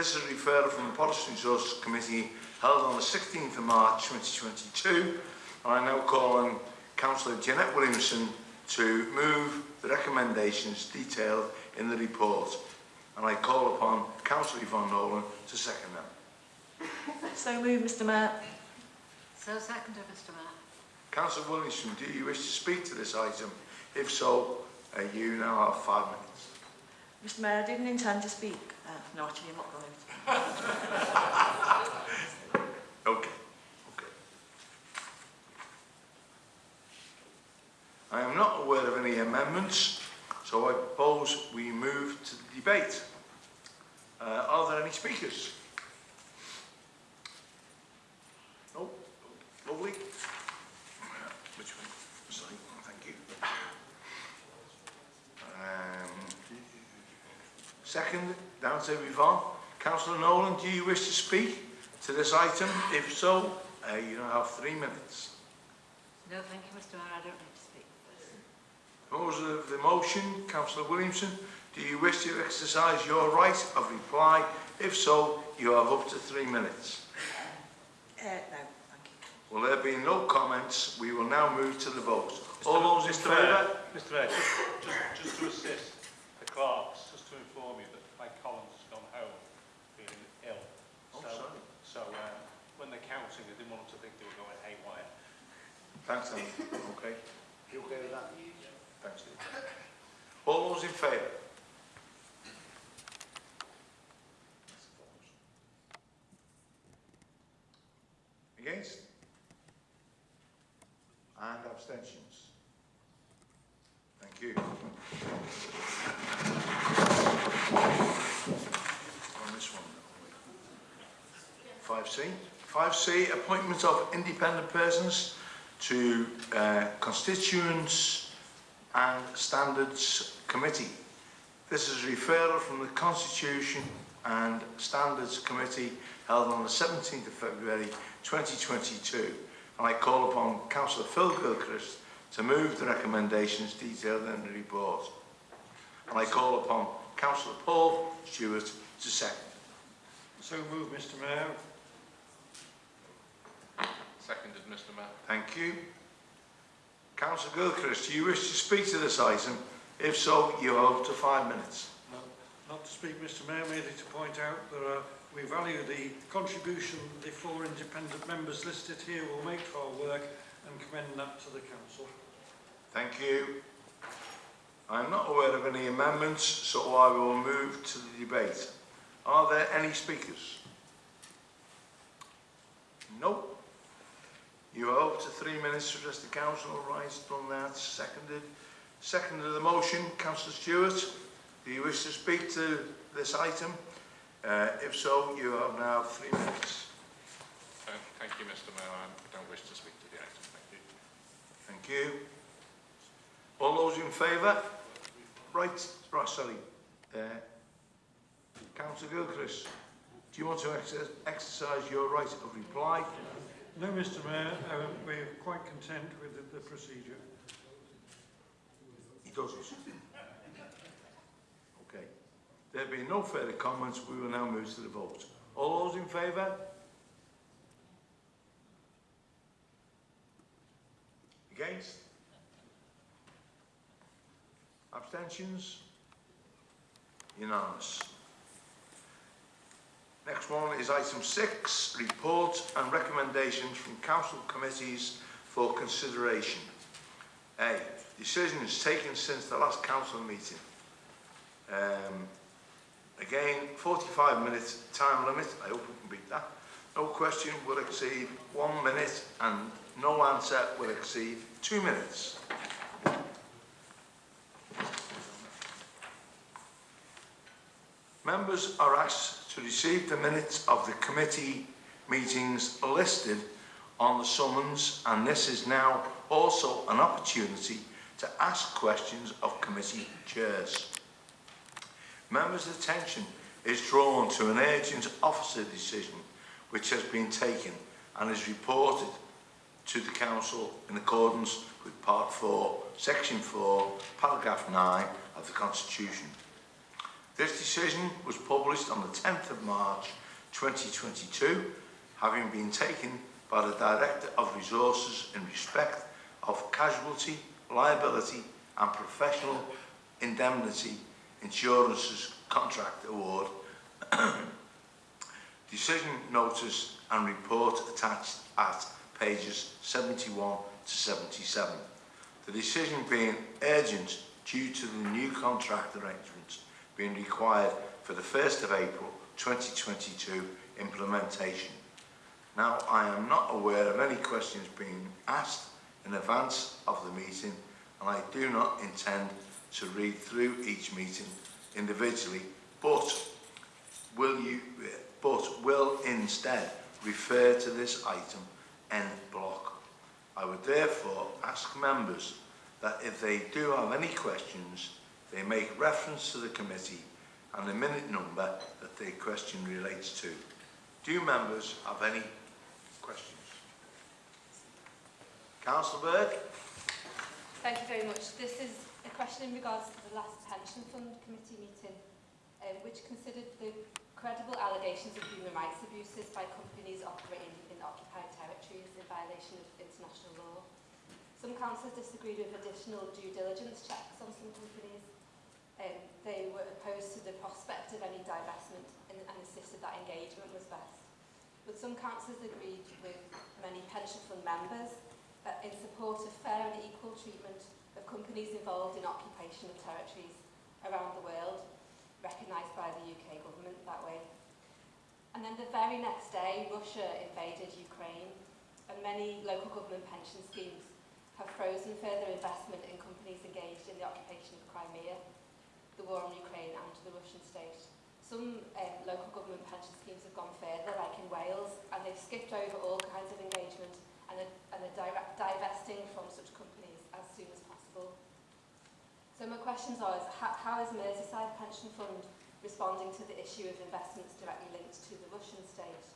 This is a referral from the Policy Resources Committee held on the 16th of March 2022 and I now call on Councillor Jeanette Williamson to move the recommendations detailed in the report and I call upon Councillor Yvonne Nolan to second them. so move Mr Mayor. So seconded Mr Mayor. Councillor Williamson, do you wish to speak to this item? If so, uh, you now have five minutes. Mr Mayor, I didn't intend to speak. Uh, no, actually, I'm not going. Okay, okay. I am not aware of any amendments, so I propose we move to the debate. Uh, are there any speakers? Second, down to Yvonne. Councillor Nolan, do you wish to speak to this item? If so, uh, you now have three minutes. No, thank you, Mr Mayor. I don't need to speak. Proposer of the motion, Councillor Williamson, do you wish to exercise your right of reply? If so, you have up to three minutes. Uh, no, thank you. Will there be no comments, we will now move to the vote. Mr. All those in favour? Mr Mayor, just, just, just to assist, to inform you that Clegg Collins has gone home feeling ill. Oh, so, sorry. So um, when they're counting, they didn't want them to think they were going haywire. Thanks, Alan. okay. You okay with that? Thanks, Steve. All those in favour? 5C, appointment of independent persons to uh, constituents and standards committee. This is a referral from the Constitution and Standards Committee held on the 17th of February 2022. And I call upon Councillor Phil Gilchrist to move the recommendations detailed in the report. And I call upon Councillor Paul Stewart to second. So move, Mr Mayor. Seconded, Mr Mayor. Thank you. Councillor Gilchrist, do you wish to speak to this item? If so, you have up to five minutes. No, not to speak, Mr Mayor, merely to point out that uh, we value the contribution the four independent members listed here will make to our work and commend that to the Council. Thank you. I'm not aware of any amendments, so I will move to the debate. Are there any speakers? Nope. You have up to three minutes to address the council. Right, done that. Seconded. Seconded the motion. Councillor Stewart, do you wish to speak to this item? Uh, if so, you have now three minutes. Uh, thank you, Mr Mayor. I don't wish to speak to the item. Thank you. Thank you. All those in favour? Right, right, sorry. Uh, Councillor Gilchrist, do you want to ex exercise your right of reply? No, Mr Mayor, uh, we're quite content with the, the procedure. He doesn't. Okay. There being no further comments, we will now move to the vote. All those in favour? Against? Abstentions? Unanimous. One is item six, report and recommendations from council committees for consideration. A, decisions taken since the last council meeting. Um, again, 45 minute time limit, I hope we can beat that. No question will exceed one minute and no answer will exceed two minutes. Members are asked to receive the minutes of the committee meetings listed on the summons and this is now also an opportunity to ask questions of committee chairs. Members' attention is drawn to an urgent officer decision which has been taken and is reported to the Council in accordance with Part 4, Section 4, Paragraph 9 of the Constitution. This decision was published on the 10th of March 2022, having been taken by the Director of Resources in respect of casualty, liability and professional indemnity insurances contract award, decision notice and report attached at pages 71 to 77. The decision being urgent due to the new contract arrangements being required for the 1st of April 2022 implementation. Now, I am not aware of any questions being asked in advance of the meeting and I do not intend to read through each meeting individually, but will you but will instead refer to this item en bloc. I would therefore ask members that if they do have any questions, they make reference to the committee and the minute number that their question relates to. Do members have any questions? Councillor Bird? Thank you very much. This is a question in regards to the last pension fund committee meeting, um, which considered the credible allegations of human rights abuses by companies operating in occupied territories in violation of international law. Some councillors disagreed with additional due diligence checks on some companies. Um, they were opposed to the prospect of any divestment and, and insisted that engagement was best. But some councillors agreed with many pension fund members that in support of fair and equal treatment of companies involved in occupation of territories around the world, recognised by the UK government that way. And then the very next day, Russia invaded Ukraine, and many local government pension schemes have frozen further investment in companies engaged in the occupation of Crimea, the war on Ukraine and the Russian state. Some um, local government pension schemes have gone further, like in Wales, and they've skipped over all kinds of engagement and are, and direct, divesting from such companies as soon as possible. So my questions are, how, how is Merseyside Pension Fund responding to the issue of investments directly linked to the Russian state?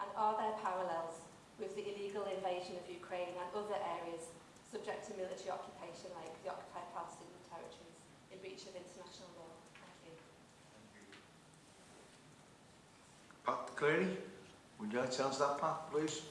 And are there parallels with the illegal invasion of Ukraine and other areas subject to military occupation like the occupied Palestinian territories in breach of international law? Thank you. Pat Cleary? Would you like to answer that, Pat, please?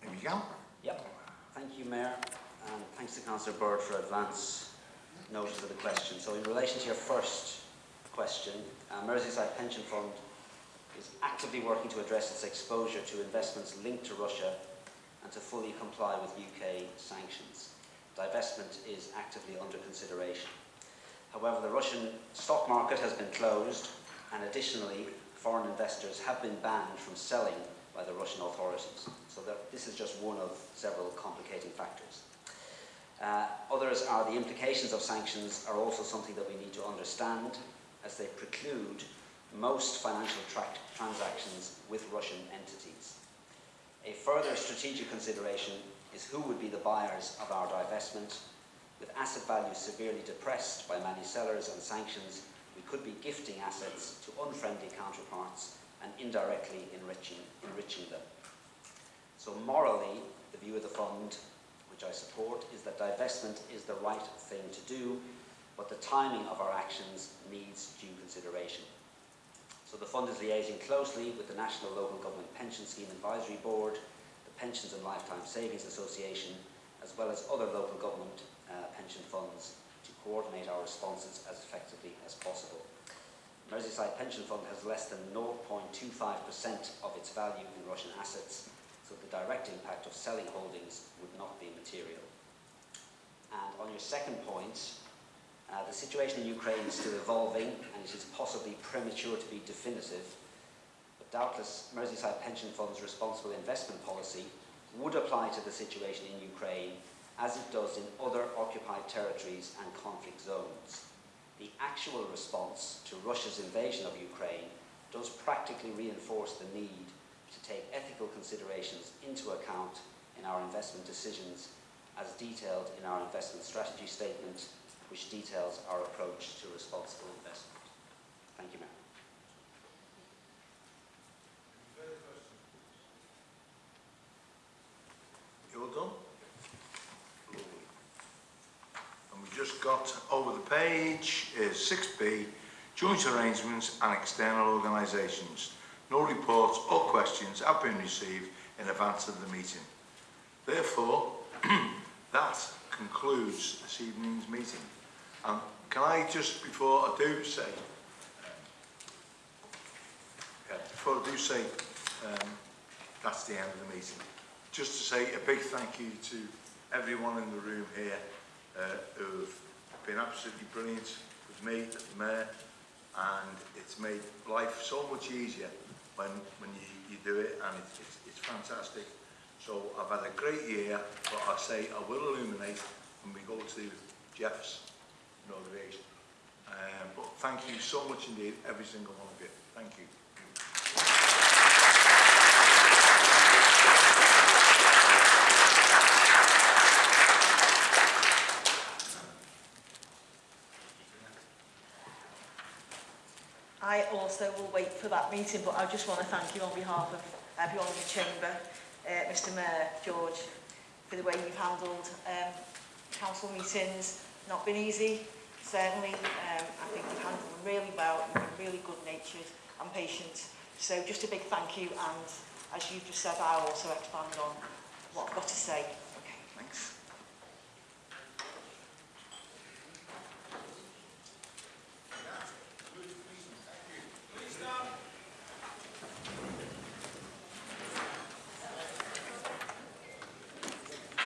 If you go. Yep. Thank you, Mayor, and thanks to Councillor Bird for advance notice of the question. So in relation to your first question, uh, Merseyside Pension Fund is actively working to address its exposure to investments linked to Russia and to fully comply with UK sanctions. Divestment is actively under consideration. However, the Russian stock market has been closed and additionally foreign investors have been banned from selling by the Russian authorities. So that, this is just one of several complicating factors. Uh, others are the implications of sanctions are also something that we need to understand as they preclude most financial tra transactions with Russian entities. A further strategic consideration is who would be the buyers of our divestment. With asset values severely depressed by many sellers and sanctions, could be gifting assets to unfriendly counterparts and indirectly enriching, enriching them. So morally, the view of the fund which I support, is that divestment is the right thing to do, but the timing of our actions needs due consideration. So the fund is liaising closely with the National Local Government Pension Scheme Advisory Board, the Pensions and Lifetime Savings Association, as well as other local government uh, pension funds to coordinate our responses as effectively. Merseyside Pension Fund has less than 0.25% of its value in Russian assets, so the direct impact of selling holdings would not be material. And on your second point, uh, the situation in Ukraine is still evolving and it is possibly premature to be definitive, but doubtless Merseyside Pension Fund's responsible investment policy would apply to the situation in Ukraine as it does in other occupied territories and conflict zones. The actual response to Russia's invasion of Ukraine does practically reinforce the need to take ethical considerations into account in our investment decisions as detailed in our investment strategy statement, which details our approach to responsible investment. Thank you, Mayor. You're done? Lovely. And we just got over the page is 6B, joint arrangements and external organisations. No reports or questions have been received in advance of the meeting. Therefore, that concludes this evening's meeting. And can I just, before I do say, um, yeah, before I do say um, that's the end of the meeting, just to say a big thank you to everyone in the room here uh, who've been absolutely brilliant with me at the mayor and it's made life so much easier when when you, you do it and it's, it's, it's fantastic. So I've had a great year, but I say I will illuminate when we go to Jeff's inauguration. Um, but thank you so much indeed, every single one of you. Thank you. so we'll wait for that meeting. But I just want to thank you on behalf of everyone in the Chamber, uh, Mr Mayor, George, for the way you've handled um, council meetings. Not been easy, certainly. Um, I think you've handled them really well. You've been really good-natured and patient. So just a big thank you. And as you've just said, I'll also expand on what I've got to say. Okay, thanks.